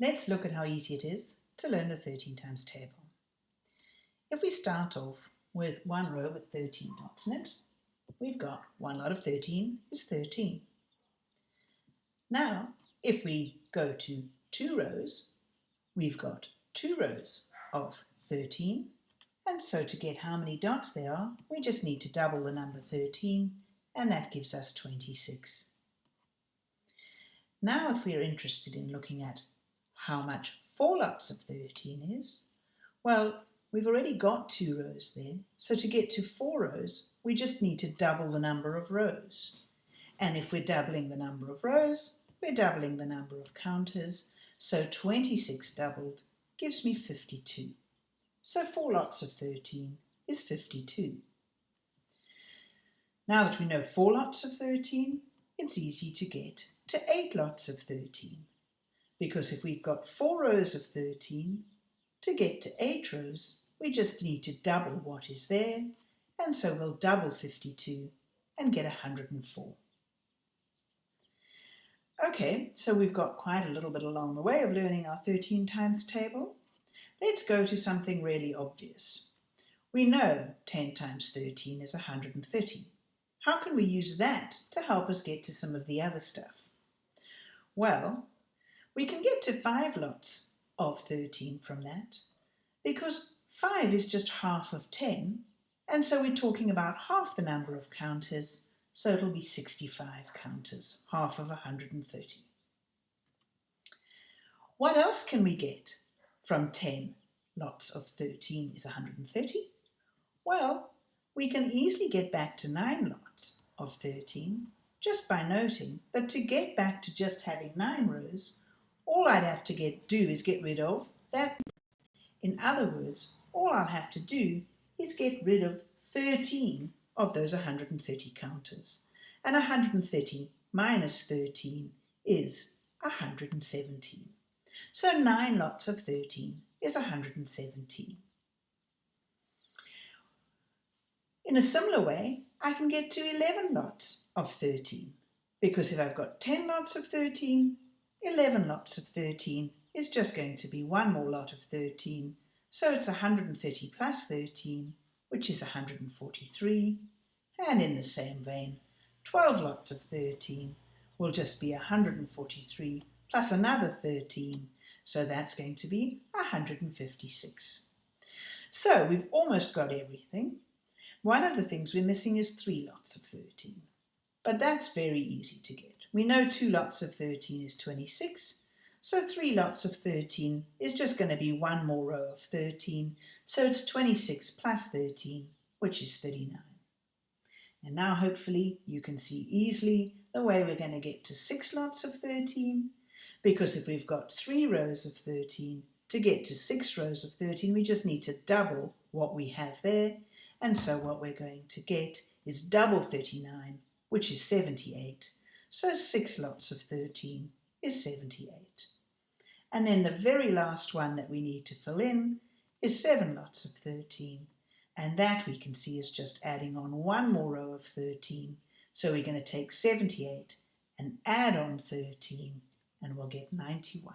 Let's look at how easy it is to learn the 13 times table. If we start off with one row with 13 dots in it, we've got one lot of 13 is 13. Now, if we go to two rows, we've got two rows of 13. And so to get how many dots there are, we just need to double the number 13, and that gives us 26. Now if we're interested in looking at how much four lots of 13 is? Well, we've already got two rows there, so to get to four rows, we just need to double the number of rows. And if we're doubling the number of rows, we're doubling the number of counters, so 26 doubled gives me 52. So four lots of 13 is 52. Now that we know four lots of 13, it's easy to get to eight lots of 13 because if we've got four rows of 13, to get to eight rows, we just need to double what is there, and so we'll double 52 and get 104. Okay, so we've got quite a little bit along the way of learning our 13 times table. Let's go to something really obvious. We know 10 times 13 is 130. How can we use that to help us get to some of the other stuff? Well, we can get to 5 lots of 13 from that because 5 is just half of 10 and so we're talking about half the number of counters so it'll be 65 counters, half of 130. What else can we get from 10 lots of 13 is 130? Well, we can easily get back to 9 lots of 13 just by noting that to get back to just having 9 rows, all I'd have to get do is get rid of that. In other words, all I'll have to do is get rid of 13 of those 130 counters. And 130 minus 13 is 117. So 9 lots of 13 is 117. In a similar way, I can get to 11 lots of 13 because if I've got 10 lots of 13, 11 lots of 13 is just going to be one more lot of 13. So it's 130 plus 13, which is 143. And in the same vein, 12 lots of 13 will just be 143 plus another 13. So that's going to be 156. So we've almost got everything. One of the things we're missing is three lots of 13. But that's very easy to get. We know two lots of 13 is 26, so three lots of 13 is just going to be one more row of 13, so it's 26 plus 13, which is 39. And now hopefully you can see easily the way we're going to get to six lots of 13, because if we've got three rows of 13, to get to six rows of 13, we just need to double what we have there. And so what we're going to get is double 39, which is 78, so 6 lots of 13 is 78. And then the very last one that we need to fill in is 7 lots of 13. And that we can see is just adding on one more row of 13. So we're going to take 78 and add on 13 and we'll get 91.